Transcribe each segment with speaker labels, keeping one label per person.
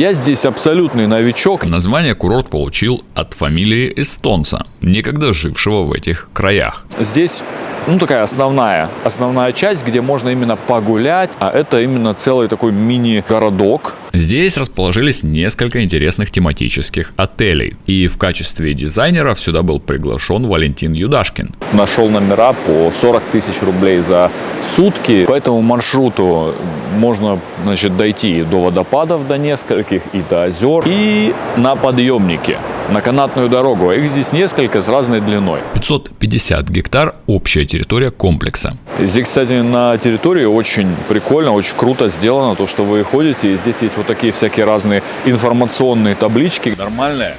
Speaker 1: Я здесь абсолютный новичок.
Speaker 2: Название курорт получил от фамилии эстонца, некогда жившего в этих краях.
Speaker 1: Здесь ну, такая основная, основная часть, где можно именно погулять, а это именно целый такой мини-городок.
Speaker 2: Здесь расположились несколько интересных тематических отелей. И в качестве дизайнера сюда был приглашен Валентин Юдашкин.
Speaker 1: Нашел номера по 40 тысяч рублей за сутки. По этому маршруту можно значит, дойти до водопадов, до нескольких, и до озер, и на подъемнике на канатную дорогу. Их здесь несколько с разной длиной.
Speaker 2: 550 гектар – общая территория комплекса.
Speaker 1: Здесь, кстати, на территории очень прикольно, очень круто сделано, то, что вы ходите, и здесь есть вот такие всякие разные информационные таблички. Нормальная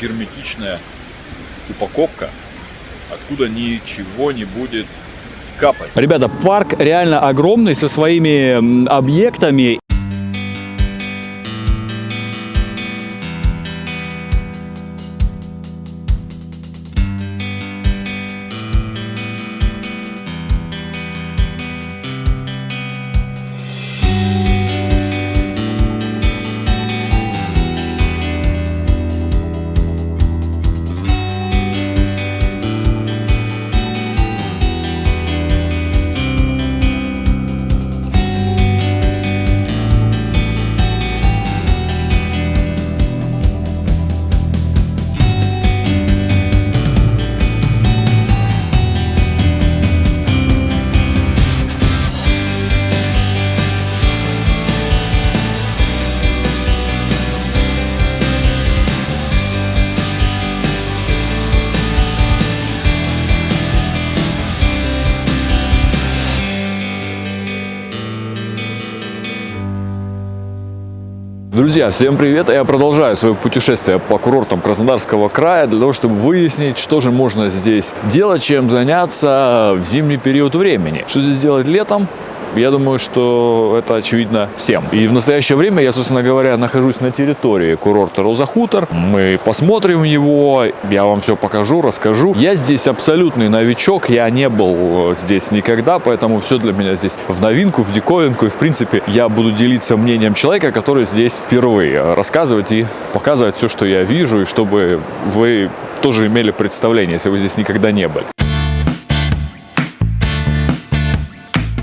Speaker 1: герметичная упаковка, откуда ничего не будет капать. Ребята, парк реально огромный со своими объектами. Друзья, всем привет! Я продолжаю свое путешествие по курортам Краснодарского края для того, чтобы выяснить, что же можно здесь делать, чем заняться в зимний период времени. Что здесь делать летом, я думаю, что это очевидно всем. И в настоящее время я, собственно говоря, нахожусь на территории курорта Роза Хутор. Мы посмотрим его, я вам все покажу, расскажу. Я здесь абсолютный новичок, я не был здесь никогда, поэтому все для меня здесь в новинку, в диковинку. И, в принципе, я буду делиться мнением человека, который здесь впервые рассказывать и показывать все, что я вижу, и чтобы вы тоже имели представление, если вы здесь никогда не были.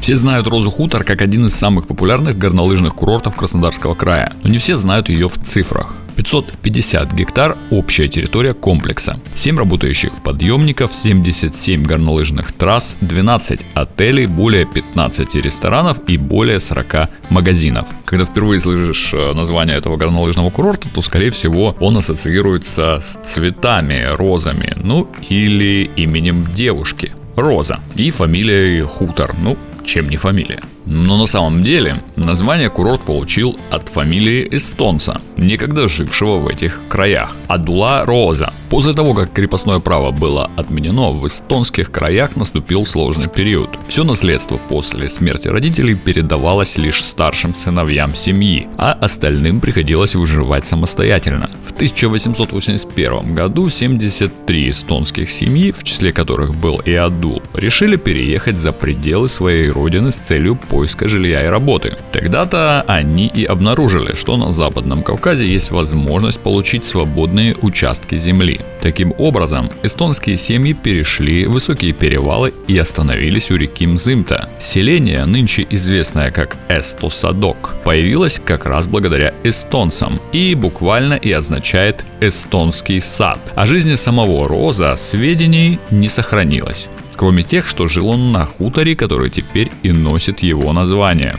Speaker 2: Все знают Розу Хутор как один из самых популярных горнолыжных курортов Краснодарского края, но не все знают ее в цифрах. 550 гектар – общая территория комплекса, 7 работающих подъемников, 77 горнолыжных трасс, 12 отелей, более 15 ресторанов и более 40 магазинов. Когда впервые слышишь э, название этого горнолыжного курорта, то скорее всего он ассоциируется с цветами, розами, ну или именем девушки. Роза и фамилией Хутор. Ну, чем не фамилия. Но на самом деле название курорт получил от фамилии эстонца, некогда жившего в этих краях – Адула Роза. После того, как крепостное право было отменено, в эстонских краях наступил сложный период. Все наследство после смерти родителей передавалось лишь старшим сыновьям семьи, а остальным приходилось выживать самостоятельно. В 1881 году 73 эстонских семьи, в числе которых был и Адул, решили переехать за пределы своей родины с целью поиска жилья и работы. Тогда-то они и обнаружили, что на Западном Кавказе есть возможность получить свободные участки земли. Таким образом, эстонские семьи перешли высокие перевалы и остановились у реки Мзымта. Селение, нынче известное как Эстосадок, появилось как раз благодаря эстонцам и буквально и означает «эстонский сад». О жизни самого Роза сведений не сохранилось кроме тех, что жил он на хуторе, который теперь и носит его название.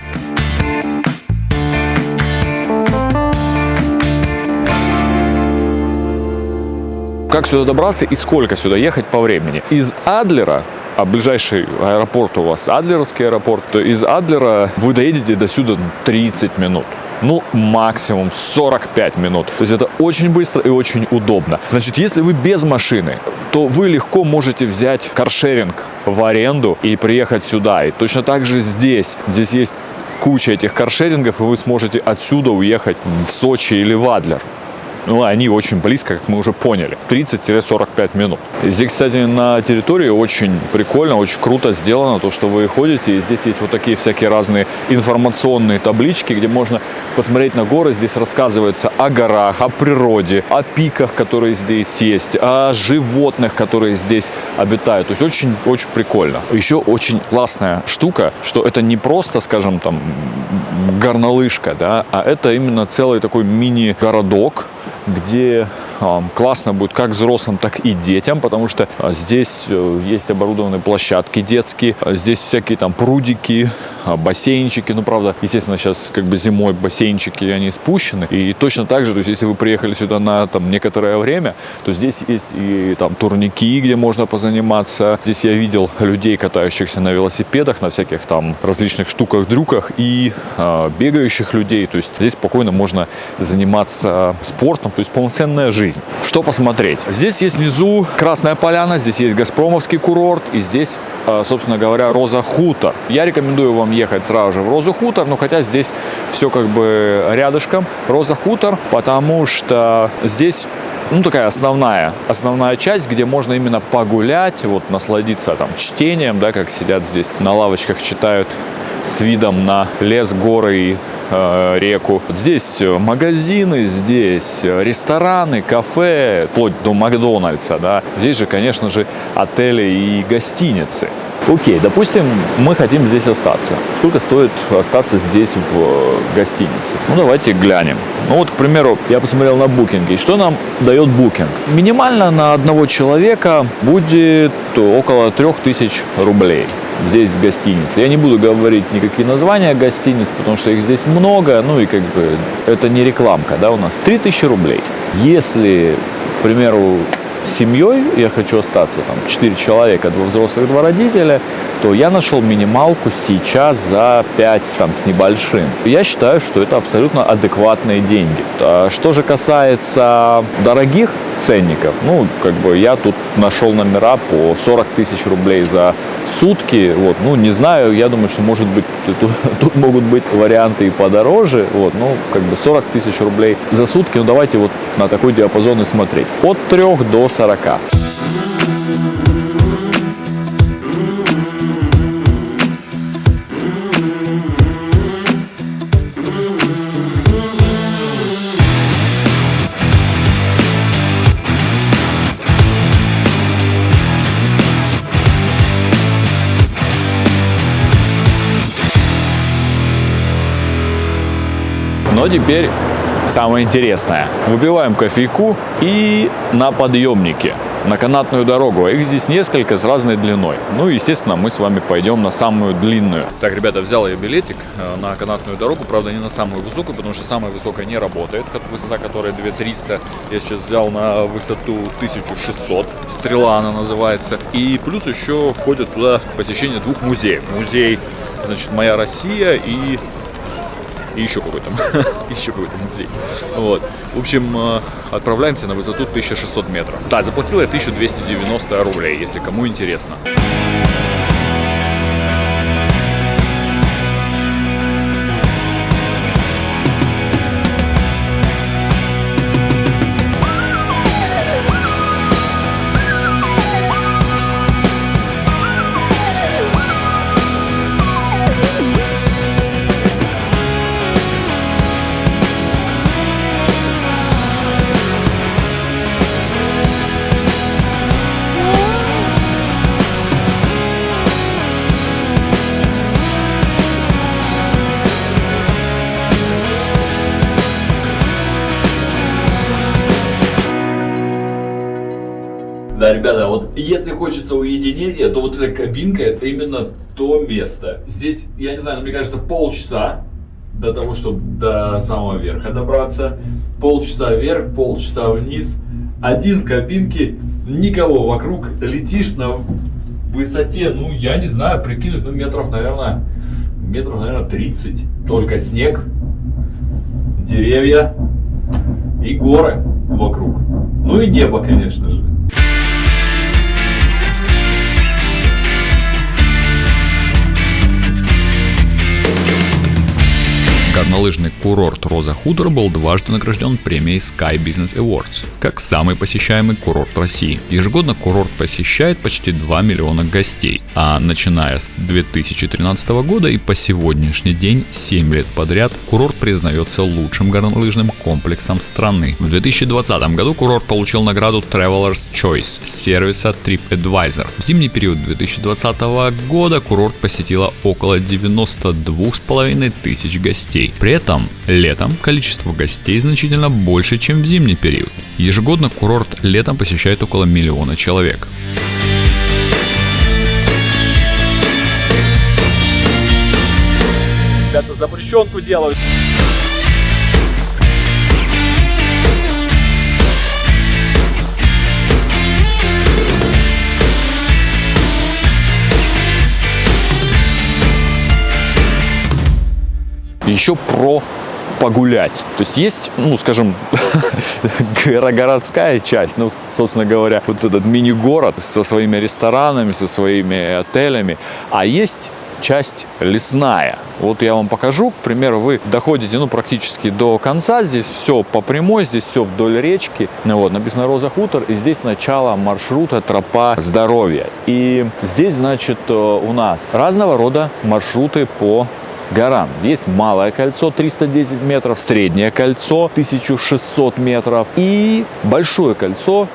Speaker 1: Как сюда добраться и сколько сюда ехать по времени? Из Адлера а ближайший аэропорт у вас Адлеровский аэропорт, то из Адлера вы доедете до сюда 30 минут ну, максимум 45 минут. То есть это очень быстро и очень удобно. Значит, если вы без машины, то вы легко можете взять каршеринг в аренду и приехать сюда. И точно так же здесь. Здесь есть куча этих каршерингов, и вы сможете отсюда уехать в Сочи или в Адлер. Ну, они очень близко, как мы уже поняли. 30-45 минут. Здесь, кстати, на территории очень прикольно, очень круто сделано то, что вы ходите, и здесь есть вот такие всякие разные информационные таблички, где можно посмотреть на горы. Здесь рассказывается о горах, о природе, о пиках, которые здесь есть, о животных, которые здесь обитают. То есть очень-очень прикольно. Еще очень классная штука, что это не просто, скажем, там горнолыжка, да, а это именно целый такой мини-городок, где классно будет как взрослым, так и детям, потому что э, здесь э, есть оборудованные площадки детские, э, здесь всякие там прудики, бассейнчики, ну правда, естественно, сейчас как бы зимой бассейнчики, они спущены, и точно так же, то есть если вы приехали сюда на там некоторое время, то здесь есть и там турники, где можно позаниматься, здесь я видел людей, катающихся на велосипедах, на всяких там различных штуках-дрюках и э, бегающих людей, то есть здесь спокойно можно заниматься спортом, то есть полноценная жизнь. Что посмотреть? Здесь есть внизу Красная Поляна, здесь есть Газпромовский курорт и здесь, э, собственно говоря, Роза Хутор. Я рекомендую вам ехать сразу же в Розу Хутор, но хотя здесь все как бы рядышком. Роза Хутор, потому что здесь ну, такая основная, основная часть, где можно именно погулять, вот, насладиться там чтением, да, как сидят здесь на лавочках, читают с видом на лес, горы и реку. Здесь магазины, здесь рестораны, кафе, вплоть до Макдональдса, да. Здесь же, конечно же, отели и гостиницы. Окей, допустим, мы хотим здесь остаться. Сколько стоит остаться здесь в гостинице? Ну, давайте глянем. Ну, вот, к примеру, я посмотрел на букинге. Что нам дает букинг? Минимально на одного человека будет около 3000 рублей здесь в гостинице. Я не буду говорить никакие названия гостиниц, потому что их здесь много, ну и как бы это не рекламка, да, у нас 3000 рублей. Если, к примеру, семьей я хочу остаться, там, 4 человека, два взрослых, два родителя, то я нашел минималку сейчас за 5 там, с небольшим. Я считаю, что это абсолютно адекватные деньги. А что же касается дорогих ценников, ну, как бы я тут нашел номера по 40 тысяч рублей за сутки, вот, ну, не знаю, я думаю, что, может быть, тут, тут могут быть варианты и подороже, вот, ну, как бы 40 тысяч рублей за сутки, ну, давайте вот на такой диапазон и смотреть, от 3 до 40. Но теперь самое интересное. Выпиваем кофейку и на подъемнике на канатную дорогу. Их здесь несколько с разной длиной. Ну, естественно, мы с вами пойдем на самую длинную. Так, ребята, взял я билетик э, на канатную дорогу. Правда, не на самую высокую, потому что самая высокая не работает. Высота которая 2300. Я сейчас взял на высоту 1600. Стрела она называется. И плюс еще входит туда посещение двух музеев. Музей, значит, «Моя Россия» и и еще какой-то, еще какой-то музей. Вот. В общем, э, отправляемся на высоту 1600 метров. Да, заплатил я 1290 рублей, если кому интересно. Да, хочется уединения, то вот эта кабинка это именно то место. Здесь, я не знаю, мне кажется, полчаса до того, чтобы до самого верха добраться. Полчаса вверх, полчаса вниз. Один в кабинке, никого вокруг. Летишь на высоте, ну, я не знаю, прикинуть, ну, метров, наверное, метров, наверное, 30. Только снег, деревья и горы вокруг. Ну и небо, конечно же.
Speaker 2: Горнолыжный курорт Роза Хутор был дважды награжден премией Sky Business Awards как самый посещаемый курорт России. Ежегодно курорт посещает почти 2 миллиона гостей, а начиная с 2013 года и по сегодняшний день 7 лет подряд курорт признается лучшим горнолыжным комплексом страны. В 2020 году курорт получил награду Traveler's Choice сервиса TripAdvisor. В зимний период 2020 года курорт посетило около 92,5 тысяч гостей. При этом летом количество гостей значительно больше, чем в зимний период. Ежегодно курорт летом посещает около миллиона человек.
Speaker 1: Ребята запрещенку делают. Еще про погулять. То есть есть, ну, скажем, городская часть, ну, собственно говоря, вот этот мини-город со своими ресторанами, со своими отелями, а есть часть лесная. Вот я вам покажу, к примеру, вы доходите, ну, практически до конца, здесь все по прямой, здесь все вдоль речки, ну, вот, написано Роза Хутор, и здесь начало маршрута тропа здоровья. И здесь, значит, э, у нас разного рода маршруты по горам. Есть малое кольцо 310 метров, среднее кольцо 1600 метров и большое кольцо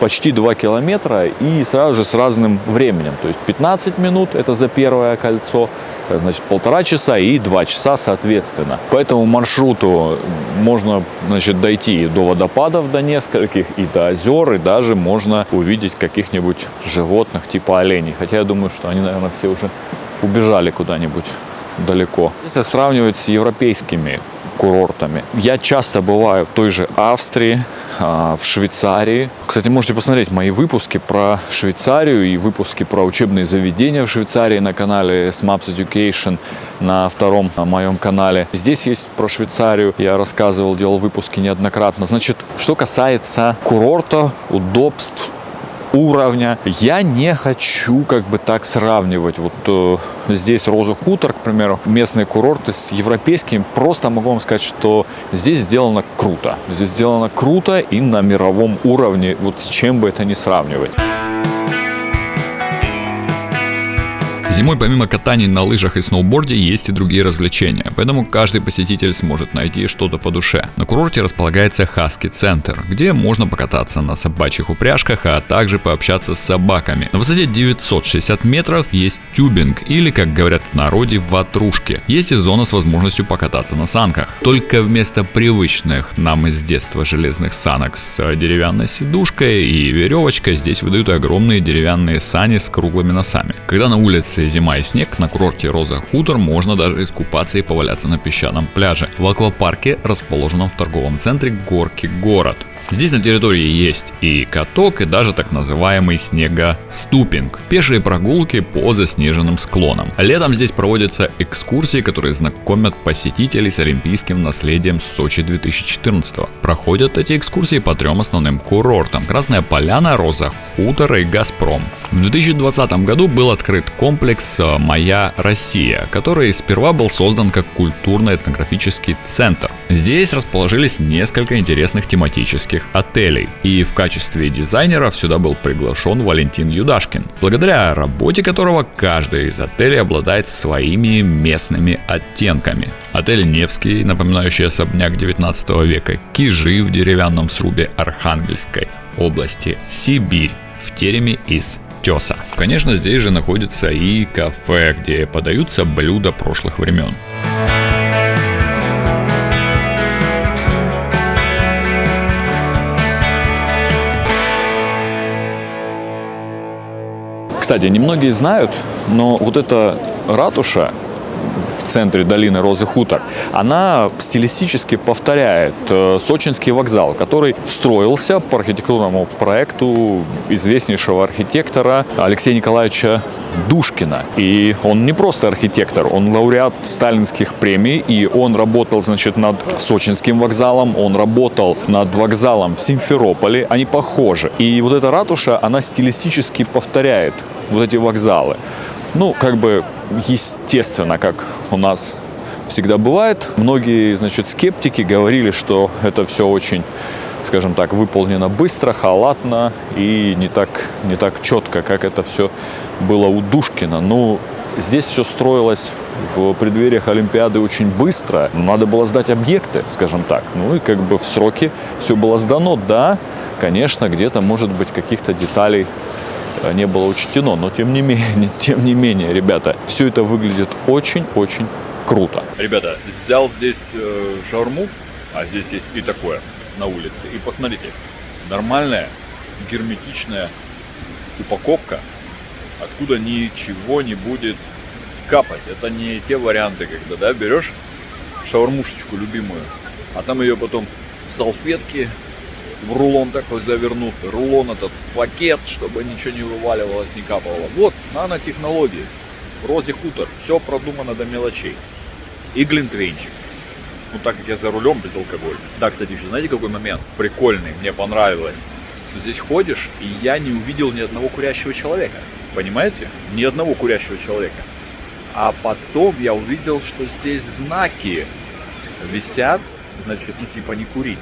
Speaker 1: почти 2 километра и сразу же с разным временем. То есть 15 минут это за первое кольцо, значит полтора часа и 2 часа соответственно. По этому маршруту можно значит, дойти до водопадов до нескольких, и до озер, и даже можно увидеть каких-нибудь животных типа оленей. Хотя я думаю, что они, наверное, все уже убежали куда-нибудь далеко. Если сравнивать с европейскими курортами. Я часто бываю в той же Австрии, а, в Швейцарии. Кстати, можете посмотреть мои выпуски про Швейцарию и выпуски про учебные заведения в Швейцарии на канале SMAPS Education на втором на моем канале. Здесь есть про Швейцарию, я рассказывал, делал выпуски неоднократно. Значит, что касается курорта, удобств, уровня. Я не хочу как бы так сравнивать. Вот э, здесь Роза Хутор, к примеру, местные курорты с европейскими. Просто могу вам сказать, что здесь сделано круто. Здесь сделано круто и на мировом уровне, вот с чем бы это ни сравнивать.
Speaker 2: Зимой помимо катаний на лыжах и сноуборде есть и другие развлечения, поэтому каждый посетитель сможет найти что-то по душе. На курорте располагается Хаски Центр, где можно покататься на собачьих упряжках, а также пообщаться с собаками. На высоте 960 метров есть тюбинг или, как говорят в народе, ватрушки. Есть и зона с возможностью покататься на санках. Только вместо привычных нам из детства железных санок с деревянной сидушкой и веревочкой здесь выдают огромные деревянные сани с круглыми носами. Когда на улице зима и снег, на курорте Роза Хутор можно даже искупаться и поваляться на песчаном пляже. В аквапарке, расположенном в торговом центре Горки Город. Здесь на территории есть и каток, и даже так называемый снегоступинг. Пешие прогулки по заснеженным склонам. Летом здесь проводятся экскурсии, которые знакомят посетителей с олимпийским наследием Сочи 2014. Проходят эти экскурсии по трем основным курортам. Красная Поляна, Роза Хутор и Газпром. В 2020 году был открыт комплекс э, «Моя Россия», который сперва был создан как культурно-этнографический центр. Здесь расположились несколько интересных тематических отелей. И в качестве дизайнера сюда был приглашен Валентин Юдашкин, благодаря работе которого каждый из отелей обладает своими местными оттенками. Отель Невский, напоминающий особняк 19 века, Кижи в деревянном срубе Архангельской области, Сибирь в тереме из теса. Конечно, здесь же находится и кафе, где подаются блюда прошлых времен.
Speaker 1: Кстати, немногие знают, но вот эта ратуша в центре долины Розы Хутор, она стилистически повторяет э, Сочинский вокзал, который строился по архитектурному проекту известнейшего архитектора Алексея Николаевича Душкина. И он не просто архитектор, он лауреат сталинских премий, и он работал, значит, над Сочинским вокзалом, он работал над вокзалом в Симферополе, они похожи. И вот эта ратуша, она стилистически повторяет вот эти вокзалы. Ну, как бы естественно, как у нас всегда бывает. Многие, значит, скептики говорили, что это все очень скажем так, выполнено быстро, халатно и не так, не так четко, как это все было у Душкина. Ну, здесь все строилось в преддвериях Олимпиады очень быстро. Надо было сдать объекты, скажем так. Ну и как бы в сроки все было сдано. Да, конечно, где-то, может быть, каких-то деталей не было учтено, но тем не менее, тем не менее, ребята, все это выглядит очень-очень круто. Ребята, взял здесь э, шаурму, а здесь есть и такое на улице. И посмотрите, нормальная герметичная упаковка, откуда ничего не будет капать. Это не те варианты, когда да, берешь шаурмушечку любимую, а там ее потом салфетки в рулон такой завернут, рулон этот в пакет, чтобы ничего не вываливалось, не капало. Вот, нанотехнологии. Рози Хутор. Все продумано до мелочей. И глинтвейнчик ну так как я за рулем без алкоголя. Да, кстати, еще знаете какой момент прикольный, мне понравилось, что здесь ходишь, и я не увидел ни одного курящего человека. Понимаете? Ни одного курящего человека. А потом я увидел, что здесь знаки висят, значит, ну типа не курить.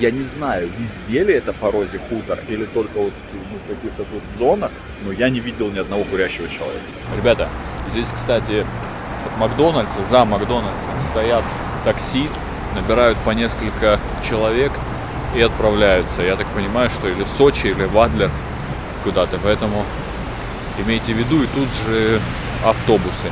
Speaker 1: Я не знаю, везде ли это по розе хутор или только вот ну, в каких-то тут зонах, но я не видел ни одного курящего человека. Ребята, здесь, кстати, от Макдональдса, за Макдональдсом стоят такси, набирают по несколько человек и отправляются. Я так понимаю, что или в Сочи, или в Адлер куда-то. Поэтому имейте в виду, и тут же автобусы.